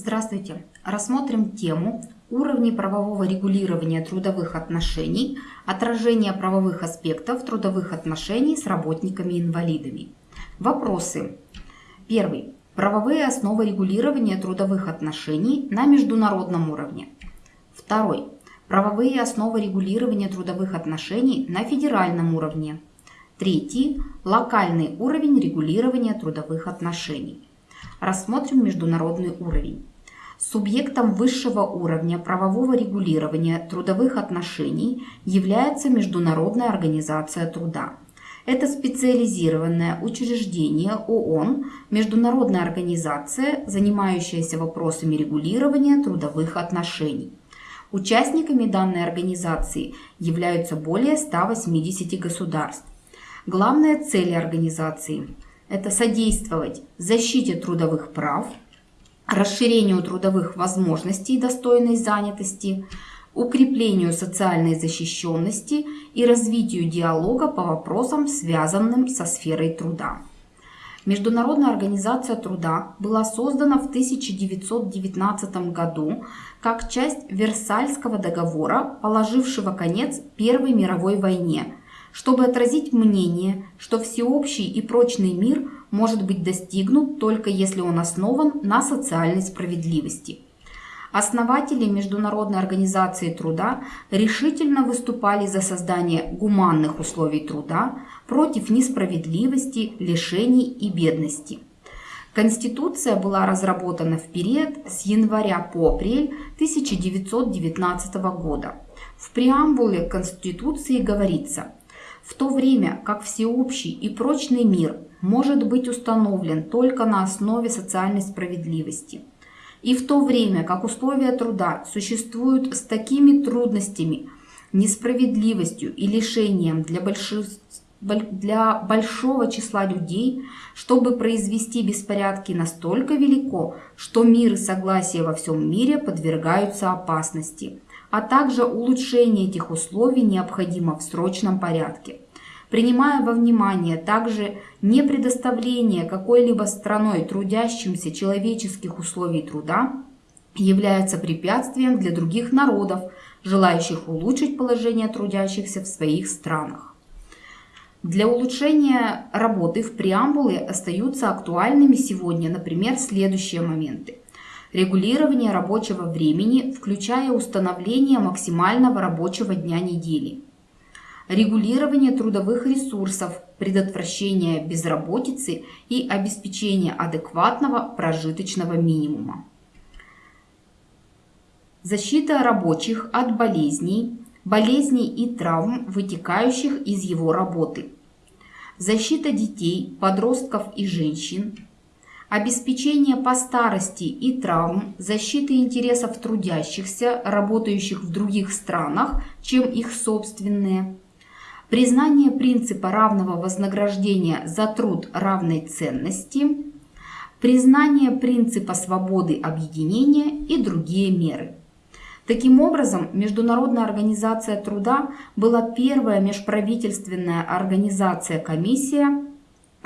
Здравствуйте! Рассмотрим тему уровни правового регулирования трудовых отношений, отражение правовых аспектов трудовых отношений с работниками-инвалидами. Вопросы. Первый. Правовые основы регулирования трудовых отношений на международном уровне. Второй. Правовые основы регулирования трудовых отношений на федеральном уровне. Третий. Локальный уровень регулирования трудовых отношений. Рассмотрим международный уровень. Субъектом высшего уровня правового регулирования трудовых отношений является Международная организация труда. Это специализированное учреждение ООН, международная организация, занимающаяся вопросами регулирования трудовых отношений. Участниками данной организации являются более 180 государств. Главные цели организации – это содействовать защите трудовых прав – расширению трудовых возможностей и достойной занятости, укреплению социальной защищенности и развитию диалога по вопросам, связанным со сферой труда. Международная организация труда была создана в 1919 году как часть Версальского договора, положившего конец Первой мировой войне, чтобы отразить мнение, что всеобщий и прочный мир может быть достигнут только если он основан на социальной справедливости. Основатели Международной организации труда решительно выступали за создание гуманных условий труда против несправедливости, лишений и бедности. Конституция была разработана в период с января по апрель 1919 года. В преамбуле Конституции говорится – в то время как всеобщий и прочный мир может быть установлен только на основе социальной справедливости. И в то время как условия труда существуют с такими трудностями, несправедливостью и лишением для, большинства для большого числа людей, чтобы произвести беспорядки настолько велико, что мир и согласие во всем мире подвергаются опасности а также улучшение этих условий необходимо в срочном порядке. Принимая во внимание также не предоставление какой-либо страной трудящимся человеческих условий труда, является препятствием для других народов, желающих улучшить положение трудящихся в своих странах. Для улучшения работы в преамбуле остаются актуальными сегодня, например, следующие моменты регулирование рабочего времени, включая установление максимального рабочего дня недели, регулирование трудовых ресурсов, предотвращение безработицы и обеспечение адекватного прожиточного минимума. Защита рабочих от болезней, болезней и травм, вытекающих из его работы. Защита детей, подростков и женщин, обеспечение по старости и травм, защиты интересов трудящихся, работающих в других странах, чем их собственные, признание принципа равного вознаграждения за труд равной ценности, признание принципа свободы объединения и другие меры. Таким образом, Международная организация труда была первая межправительственная организация-комиссия,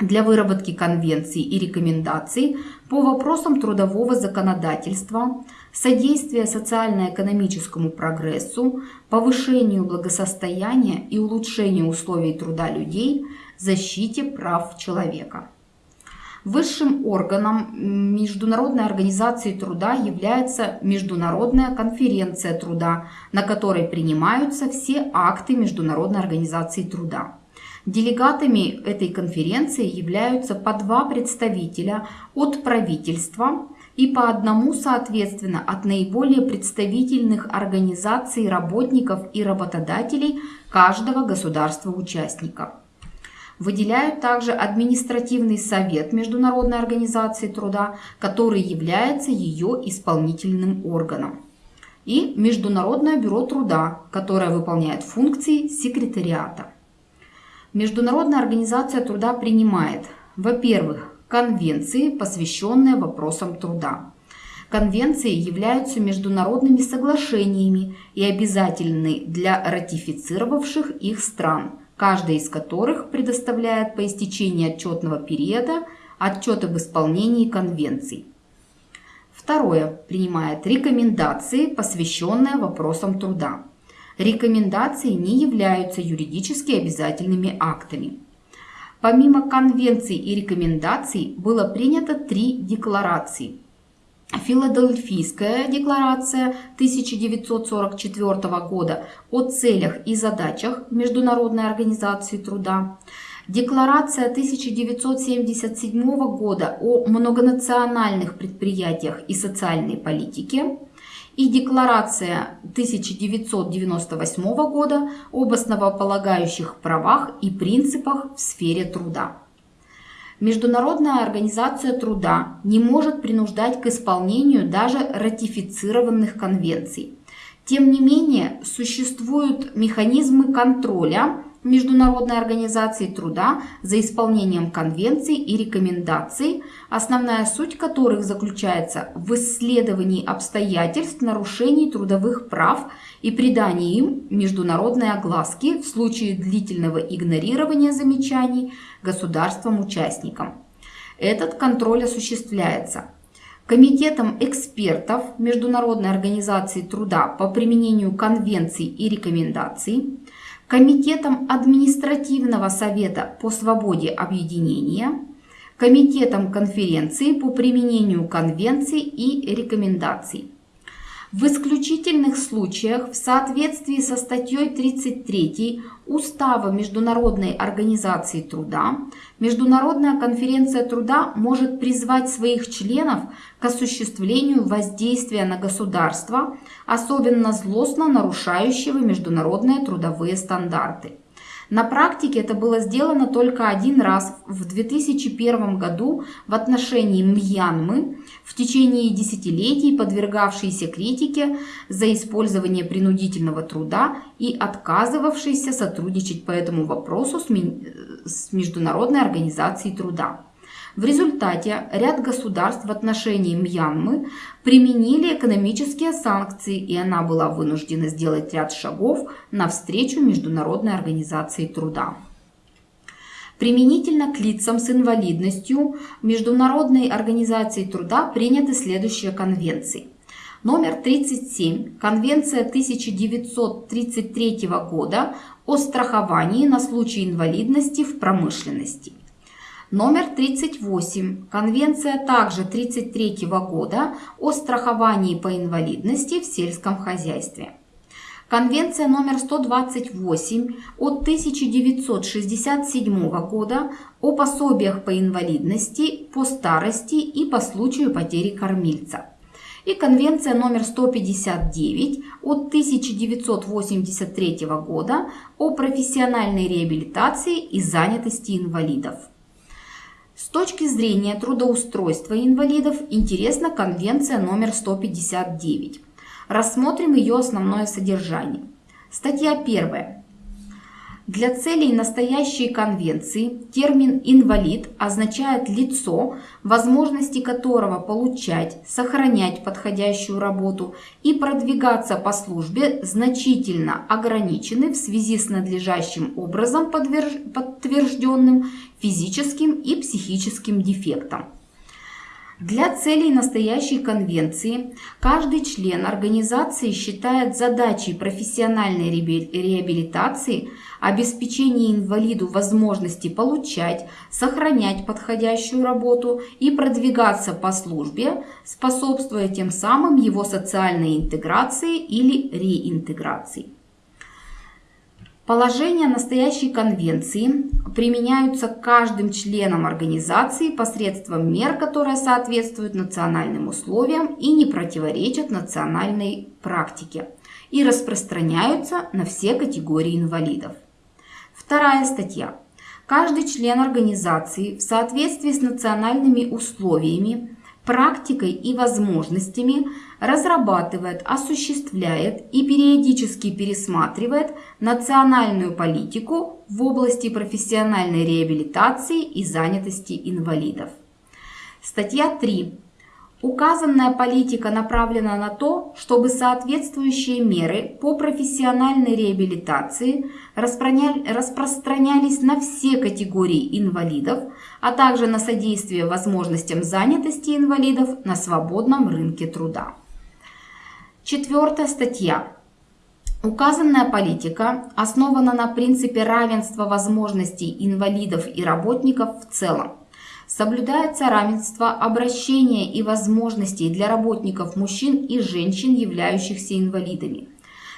для выработки конвенций и рекомендаций по вопросам трудового законодательства, содействия социально-экономическому прогрессу, повышению благосостояния и улучшению условий труда людей, защите прав человека. Высшим органом Международной организации труда является Международная конференция труда, на которой принимаются все акты Международной организации труда. Делегатами этой конференции являются по два представителя от правительства и по одному, соответственно, от наиболее представительных организаций работников и работодателей каждого государства-участника. Выделяют также административный совет Международной организации труда, который является ее исполнительным органом. И Международное бюро труда, которое выполняет функции секретариата. Международная организация труда принимает, во-первых, конвенции, посвященные вопросам труда. Конвенции являются международными соглашениями и обязательны для ратифицировавших их стран, каждая из которых предоставляет по истечении отчетного периода отчет об исполнении конвенций. Второе. Принимает рекомендации, посвященные вопросам труда. Рекомендации не являются юридически обязательными актами. Помимо конвенций и рекомендаций было принято три декларации. Филадельфийская декларация 1944 года о целях и задачах Международной организации труда, Декларация 1977 года о многонациональных предприятиях и социальной политике и Декларация 1998 года об основополагающих правах и принципах в сфере труда. Международная организация труда не может принуждать к исполнению даже ратифицированных конвенций. Тем не менее, существуют механизмы контроля Международной организации труда за исполнением конвенций и рекомендаций, основная суть которых заключается в исследовании обстоятельств нарушений трудовых прав и придании им международной огласки в случае длительного игнорирования замечаний государством-участникам. Этот контроль осуществляется Комитетом экспертов Международной организации труда по применению конвенций и рекомендаций, Комитетом административного совета по свободе объединения, Комитетом конференции по применению конвенций и рекомендаций. В исключительных случаях в соответствии со статьей 33 Устава Международной организации труда Международная конференция труда может призвать своих членов к осуществлению воздействия на государство, особенно злостно нарушающего международные трудовые стандарты. На практике это было сделано только один раз в 2001 году в отношении Мьянмы, в течение десятилетий подвергавшейся критике за использование принудительного труда и отказывавшейся сотрудничать по этому вопросу с Международной организацией труда. В результате ряд государств в отношении Мьянмы применили экономические санкции, и она была вынуждена сделать ряд шагов навстречу Международной организации труда. Применительно к лицам с инвалидностью Международной организации труда приняты следующие конвенции. Номер 37. Конвенция 1933 года о страховании на случай инвалидности в промышленности. Номер 38. Конвенция также 1933 года о страховании по инвалидности в сельском хозяйстве. Конвенция номер 128 от 1967 года о пособиях по инвалидности, по старости и по случаю потери кормильца. И Конвенция номер 159 от 1983 года о профессиональной реабилитации и занятости инвалидов. С точки зрения трудоустройства инвалидов интересна Конвенция номер 159. Рассмотрим ее основное содержание. Статья 1. Для целей настоящей конвенции термин «инвалид» означает лицо, возможности которого получать, сохранять подходящую работу и продвигаться по службе значительно ограничены в связи с надлежащим образом подтвержденным физическим и психическим дефектом. Для целей настоящей конвенции каждый член организации считает задачей профессиональной реабилитации обеспечение инвалиду возможности получать, сохранять подходящую работу и продвигаться по службе, способствуя тем самым его социальной интеграции или реинтеграции. Положения настоящей конвенции применяются каждым членом организации посредством мер, которые соответствуют национальным условиям и не противоречат национальной практике и распространяются на все категории инвалидов. Вторая статья. Каждый член организации в соответствии с национальными условиями практикой и возможностями разрабатывает, осуществляет и периодически пересматривает национальную политику в области профессиональной реабилитации и занятости инвалидов. Статья 3. Указанная политика направлена на то, чтобы соответствующие меры по профессиональной реабилитации распространялись на все категории инвалидов, а также на содействие возможностям занятости инвалидов на свободном рынке труда. Четвертая статья. Указанная политика основана на принципе равенства возможностей инвалидов и работников в целом. Соблюдается равенство обращения и возможностей для работников мужчин и женщин, являющихся инвалидами.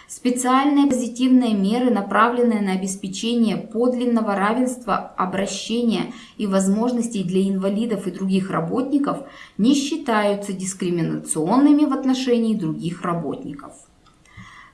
Специальные позитивные меры, направленные на обеспечение подлинного равенства обращения и возможностей для инвалидов и других работников, не считаются дискриминационными в отношении других работников.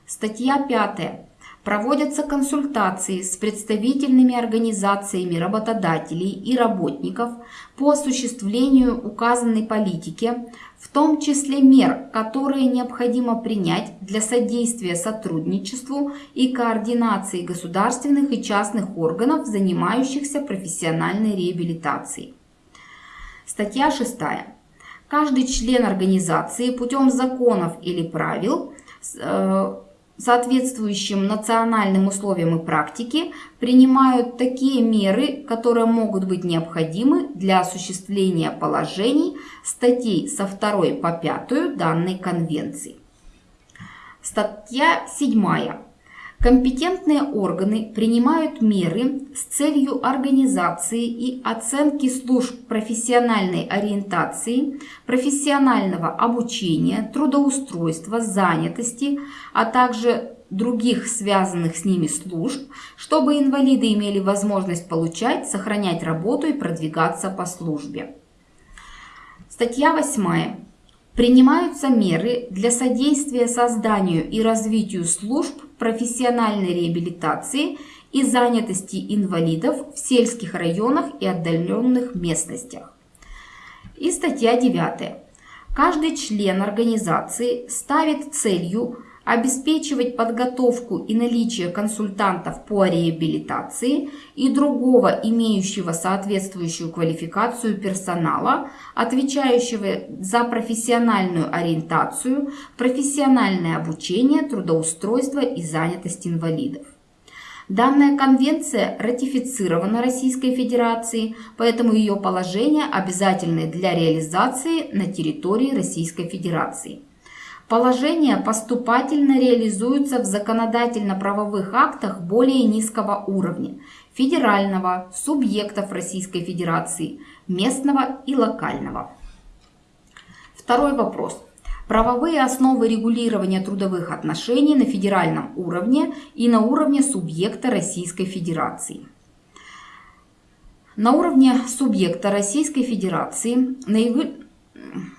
Статья 5 проводятся консультации с представительными организациями работодателей и работников по осуществлению указанной политики, в том числе мер, которые необходимо принять для содействия сотрудничеству и координации государственных и частных органов, занимающихся профессиональной реабилитацией. Статья 6. Каждый член организации путем законов или правил э, соответствующим национальным условиям и практике принимают такие меры, которые могут быть необходимы для осуществления положений статей со 2 по 5 данной конвенции. Статья 7. Компетентные органы принимают меры с целью организации и оценки служб профессиональной ориентации, профессионального обучения, трудоустройства, занятости, а также других связанных с ними служб, чтобы инвалиды имели возможность получать, сохранять работу и продвигаться по службе. Статья 8. Принимаются меры для содействия созданию и развитию служб профессиональной реабилитации и занятости инвалидов в сельских районах и отдаленных местностях. И статья 9. Каждый член организации ставит целью обеспечивать подготовку и наличие консультантов по реабилитации и другого имеющего соответствующую квалификацию персонала, отвечающего за профессиональную ориентацию, профессиональное обучение, трудоустройство и занятость инвалидов. Данная конвенция ратифицирована Российской Федерацией, поэтому ее положения обязательны для реализации на территории Российской Федерации. Положения поступательно реализуются в законодательно-правовых актах более низкого уровня – федерального, субъектов Российской Федерации, местного и локального. Второй вопрос. Правовые основы регулирования трудовых отношений на федеральном уровне и на уровне субъекта Российской Федерации. На уровне субъекта Российской Федерации наивы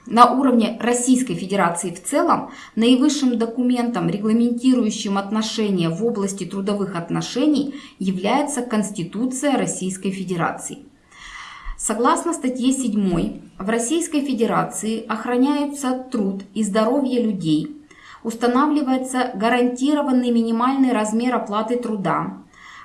на уровне Российской Федерации в целом наивысшим документом, регламентирующим отношения в области трудовых отношений, является Конституция Российской Федерации. Согласно статье 7, в Российской Федерации охраняются труд и здоровье людей, устанавливается гарантированный минимальный размер оплаты труда,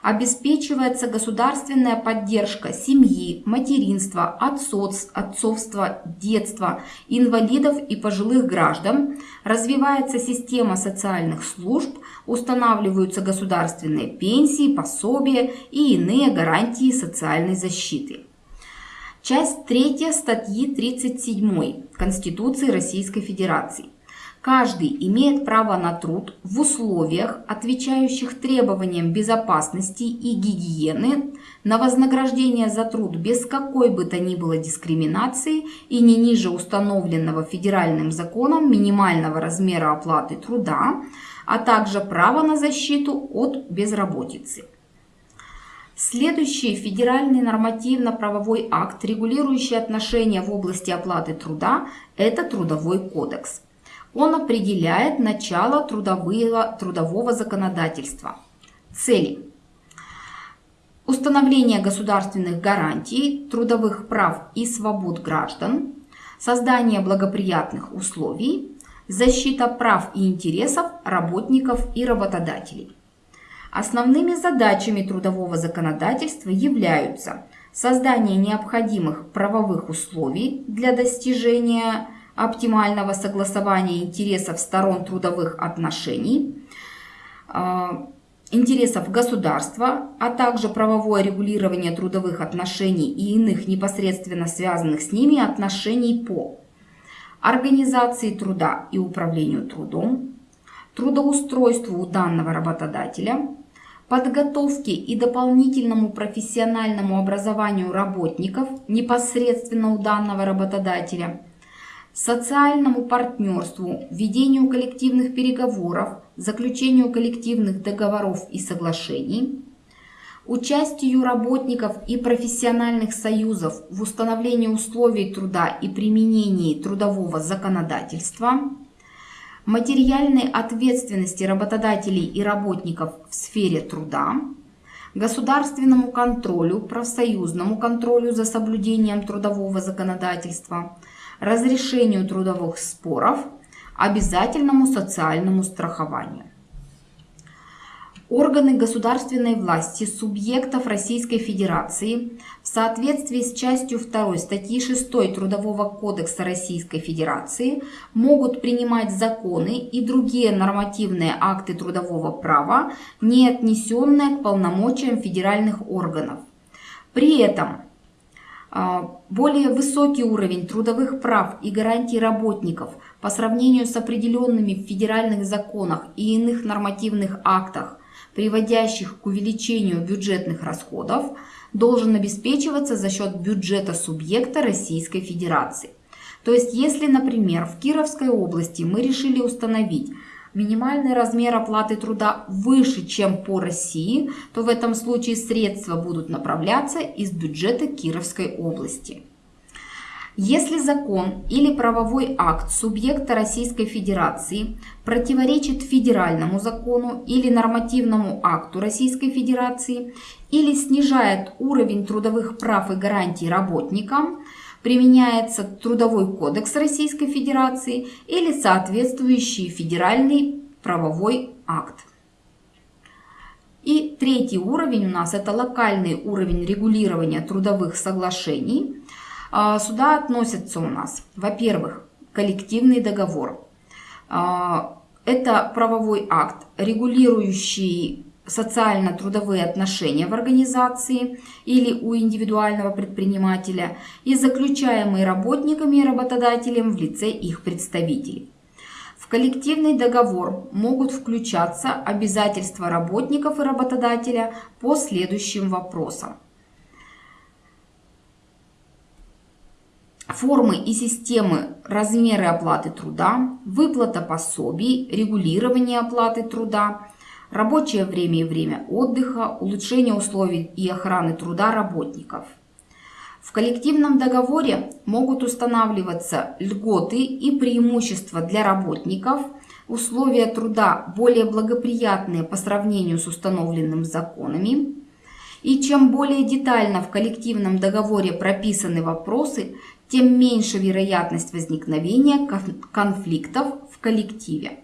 обеспечивается государственная поддержка семьи, материнства, отцовств, отцовства, детства, инвалидов и пожилых граждан, развивается система социальных служб, устанавливаются государственные пенсии, пособия и иные гарантии социальной защиты. Часть 3 статьи 37 Конституции Российской Федерации. Каждый имеет право на труд в условиях, отвечающих требованиям безопасности и гигиены, на вознаграждение за труд без какой бы то ни было дискриминации и не ниже установленного федеральным законом минимального размера оплаты труда, а также право на защиту от безработицы. Следующий федеральный нормативно-правовой акт, регулирующий отношения в области оплаты труда, это Трудовой кодекс. Он определяет начало трудового, трудового законодательства. Цели. Установление государственных гарантий, трудовых прав и свобод граждан, создание благоприятных условий, защита прав и интересов работников и работодателей. Основными задачами трудового законодательства являются создание необходимых правовых условий для достижения оптимального согласования интересов сторон трудовых отношений, а, интересов государства, а также правовое регулирование трудовых отношений и иных непосредственно связанных с ними отношений по организации труда и управлению трудом, трудоустройству у данного работодателя, подготовке и дополнительному профессиональному образованию работников непосредственно у данного работодателя, социальному партнерству, ведению коллективных переговоров, заключению коллективных договоров и соглашений, участию работников и профессиональных союзов в установлении условий труда и применении трудового законодательства – материальной ответственности работодателей и работников в сфере труда, государственному контролю, профсоюзному контролю за соблюдением трудового законодательства, разрешению трудовых споров, обязательному социальному страхованию. Органы государственной власти субъектов Российской Федерации в соответствии с частью 2 статьи 6 Трудового кодекса Российской Федерации могут принимать законы и другие нормативные акты трудового права, не отнесенные к полномочиям федеральных органов. При этом более высокий уровень трудовых прав и гарантий работников по сравнению с определенными в федеральных законах и иных нормативных актах приводящих к увеличению бюджетных расходов, должен обеспечиваться за счет бюджета субъекта Российской Федерации. То есть, если, например, в Кировской области мы решили установить минимальный размер оплаты труда выше, чем по России, то в этом случае средства будут направляться из бюджета Кировской области. Если закон или правовой акт субъекта Российской Федерации противоречит федеральному закону или нормативному акту Российской Федерации или снижает уровень трудовых прав и гарантий работникам, применяется Трудовой кодекс Российской Федерации или соответствующий федеральный правовой акт. И третий уровень у нас это локальный уровень регулирования трудовых соглашений – а, сюда относятся у нас, во-первых, коллективный договор. А, это правовой акт, регулирующий социально-трудовые отношения в организации или у индивидуального предпринимателя и заключаемые работниками и работодателем в лице их представителей. В коллективный договор могут включаться обязательства работников и работодателя по следующим вопросам. формы и системы размеры оплаты труда, выплата пособий, регулирование оплаты труда, рабочее время и время отдыха, улучшение условий и охраны труда работников. В коллективном договоре могут устанавливаться льготы и преимущества для работников, условия труда более благоприятные по сравнению с установленным законами, и чем более детально в коллективном договоре прописаны вопросы, тем меньше вероятность возникновения конфликтов в коллективе.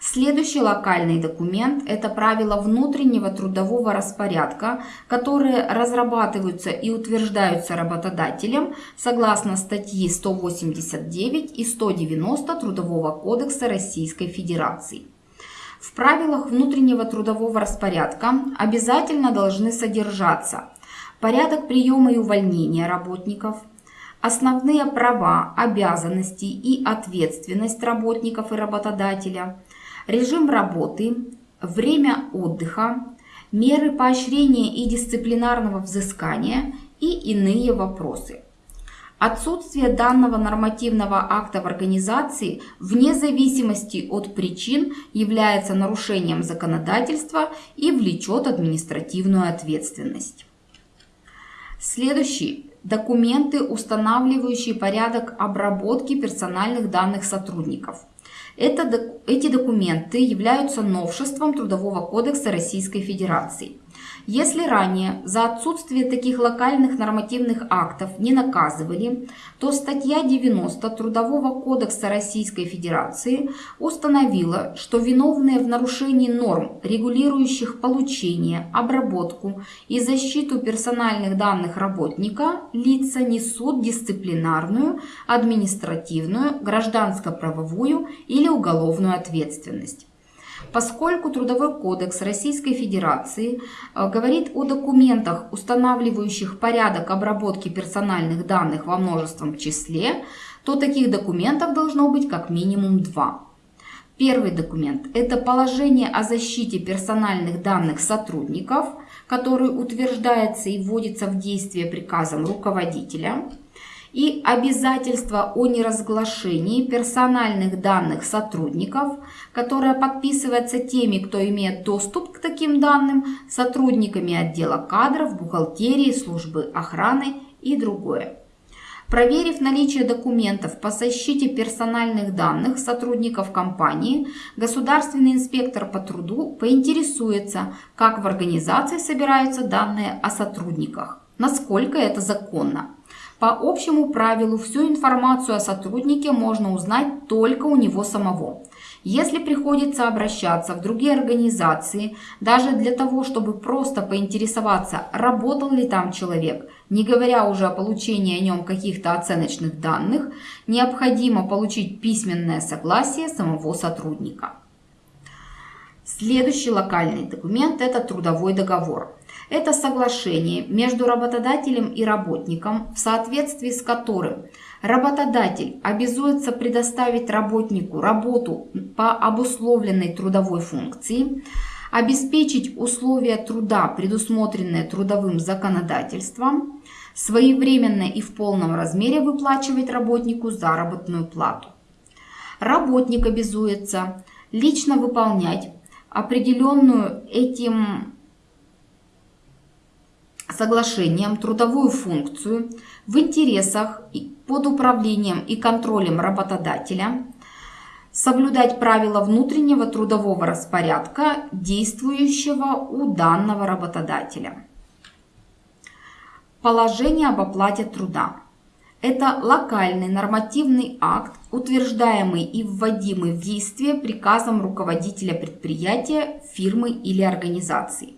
Следующий локальный документ – это правила внутреннего трудового распорядка, которые разрабатываются и утверждаются работодателем согласно статьи 189 и 190 Трудового кодекса Российской Федерации. В правилах внутреннего трудового распорядка обязательно должны содержаться порядок приема и увольнения работников – основные права, обязанности и ответственность работников и работодателя, режим работы, время отдыха, меры поощрения и дисциплинарного взыскания и иные вопросы. Отсутствие данного нормативного акта в организации вне зависимости от причин является нарушением законодательства и влечет административную ответственность. Следующий документы, устанавливающие порядок обработки персональных данных сотрудников. Это, эти документы являются новшеством Трудового кодекса Российской Федерации. Если ранее за отсутствие таких локальных нормативных актов не наказывали, то статья 90 Трудового кодекса Российской Федерации установила, что виновные в нарушении норм, регулирующих получение, обработку и защиту персональных данных работника, лица несут дисциплинарную, административную, гражданско-правовую или уголовную ответственность. Поскольку Трудовой кодекс Российской Федерации э, говорит о документах, устанавливающих порядок обработки персональных данных во множественном числе, то таких документов должно быть как минимум два. Первый документ – это положение о защите персональных данных сотрудников, который утверждается и вводится в действие приказом руководителя – и обязательство о неразглашении персональных данных сотрудников, которое подписывается теми, кто имеет доступ к таким данным, сотрудниками отдела кадров, бухгалтерии, службы охраны и другое. Проверив наличие документов по защите персональных данных сотрудников компании, государственный инспектор по труду поинтересуется, как в организации собираются данные о сотрудниках, насколько это законно. По общему правилу всю информацию о сотруднике можно узнать только у него самого. Если приходится обращаться в другие организации, даже для того, чтобы просто поинтересоваться, работал ли там человек, не говоря уже о получении о нем каких-то оценочных данных, необходимо получить письменное согласие самого сотрудника. Следующий локальный документ – это трудовой договор. Это соглашение между работодателем и работником, в соответствии с которым работодатель обязуется предоставить работнику работу по обусловленной трудовой функции, обеспечить условия труда, предусмотренные трудовым законодательством, своевременно и в полном размере выплачивать работнику заработную плату. Работник обязуется лично выполнять определенную этим соглашением трудовую функцию в интересах под управлением и контролем работодателя, соблюдать правила внутреннего трудового распорядка, действующего у данного работодателя. Положение об оплате труда. Это локальный нормативный акт, утверждаемый и вводимый в действие приказом руководителя предприятия, фирмы или организации.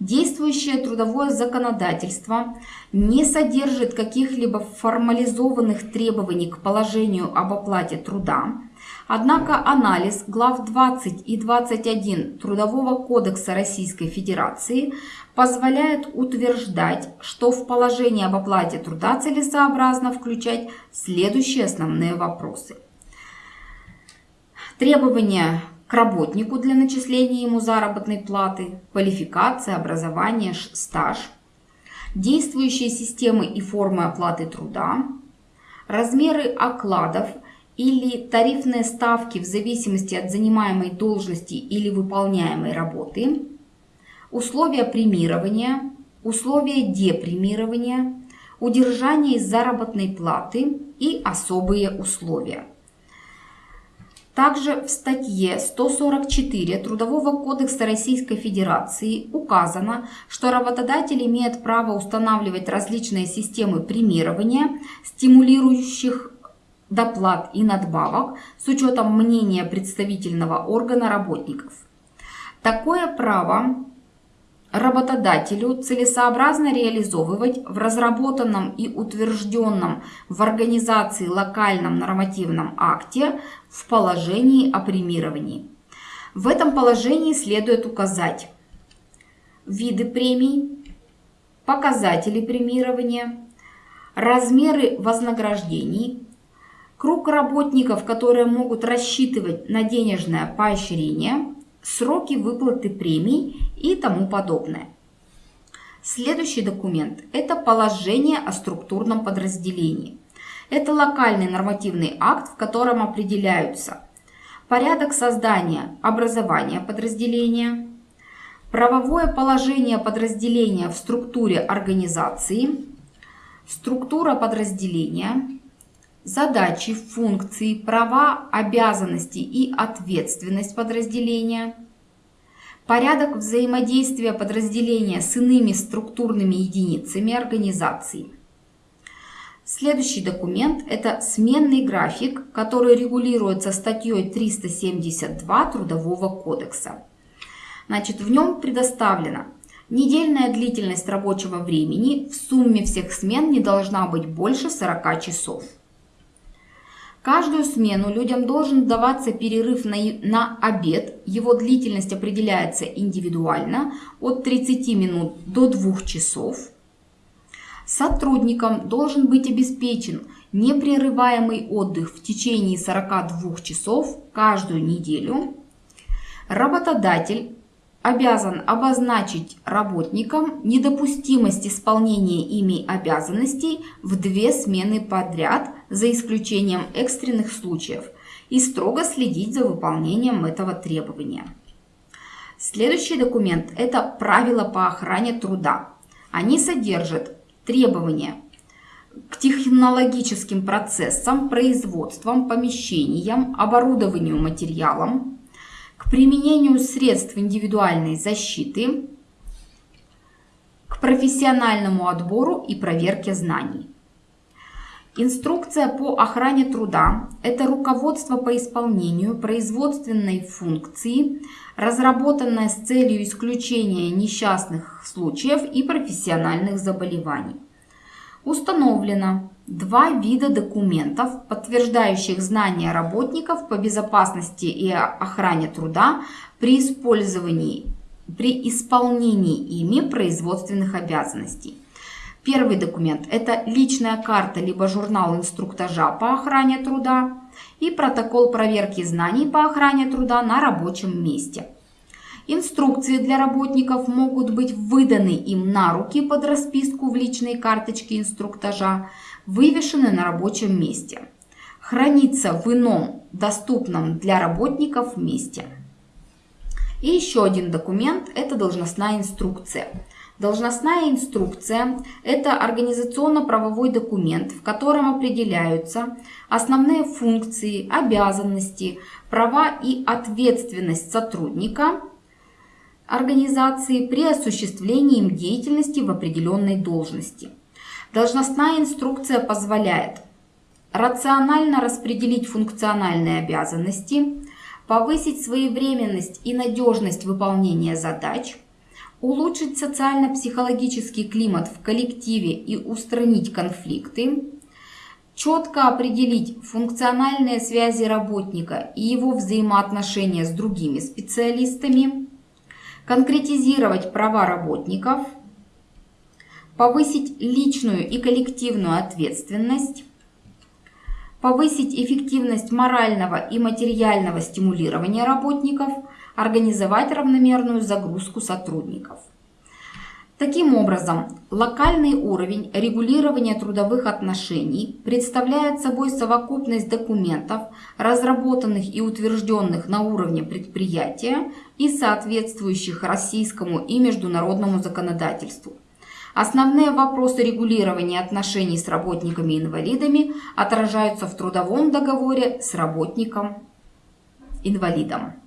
Действующее трудовое законодательство не содержит каких-либо формализованных требований к положению об оплате труда, однако анализ глав 20 и 21 Трудового кодекса Российской Федерации позволяет утверждать, что в положение об оплате труда целесообразно включать следующие основные вопросы. Требования работнику для начисления ему заработной платы, квалификация, образование, стаж, действующие системы и формы оплаты труда, размеры окладов или тарифные ставки в зависимости от занимаемой должности или выполняемой работы, условия премирования, условия депремирования, удержание из заработной платы и особые условия. Также в статье 144 Трудового кодекса Российской Федерации указано, что работодатель имеет право устанавливать различные системы премирования, стимулирующих доплат и надбавок с учетом мнения представительного органа работников. Такое право работодателю целесообразно реализовывать в разработанном и утвержденном в организации локальном нормативном акте в положении о премировании. В этом положении следует указать виды премий, показатели премирования, размеры вознаграждений, круг работников, которые могут рассчитывать на денежное поощрение, сроки выплаты премий и тому подобное. Следующий документ – это положение о структурном подразделении. Это локальный нормативный акт, в котором определяются порядок создания, образования подразделения, правовое положение подразделения в структуре организации, структура подразделения, задачи, функции, права, обязанности и ответственность подразделения, порядок взаимодействия подразделения с иными структурными единицами организации. Следующий документ – это сменный график, который регулируется статьей 372 Трудового кодекса. Значит, в нем предоставлено недельная длительность рабочего времени в сумме всех смен не должна быть больше 40 часов. Каждую смену людям должен даваться перерыв на, на обед. Его длительность определяется индивидуально от 30 минут до 2 часов. Сотрудникам должен быть обеспечен непрерываемый отдых в течение 42 часов каждую неделю. Работодатель обязан обозначить работникам недопустимость исполнения ими обязанностей в две смены подряд, за исключением экстренных случаев, и строго следить за выполнением этого требования. Следующий документ – это правила по охране труда. Они содержат требования к технологическим процессам, производствам, помещениям, оборудованию, материалам, к применению средств индивидуальной защиты, к профессиональному отбору и проверке знаний. Инструкция по охране труда – это руководство по исполнению производственной функции, разработанное с целью исключения несчастных случаев и профессиональных заболеваний. Установлено, два вида документов, подтверждающих знания работников по безопасности и охране труда при использовании, при исполнении ими производственных обязанностей. Первый документ – это личная карта либо журнал инструктажа по охране труда и протокол проверки знаний по охране труда на рабочем месте. Инструкции для работников могут быть выданы им на руки под расписку в личной карточке инструктажа, вывешены на рабочем месте. Хранится в ином, доступном для работников месте. И еще один документ – это должностная инструкция. Должностная инструкция – это организационно-правовой документ, в котором определяются основные функции, обязанности, права и ответственность сотрудника организации при осуществлении им деятельности в определенной должности – Должностная инструкция позволяет рационально распределить функциональные обязанности, повысить своевременность и надежность выполнения задач, улучшить социально-психологический климат в коллективе и устранить конфликты, четко определить функциональные связи работника и его взаимоотношения с другими специалистами, конкретизировать права работников – повысить личную и коллективную ответственность, повысить эффективность морального и материального стимулирования работников, организовать равномерную загрузку сотрудников. Таким образом, локальный уровень регулирования трудовых отношений представляет собой совокупность документов, разработанных и утвержденных на уровне предприятия и соответствующих российскому и международному законодательству. Основные вопросы регулирования отношений с работниками-инвалидами отражаются в трудовом договоре с работником-инвалидом.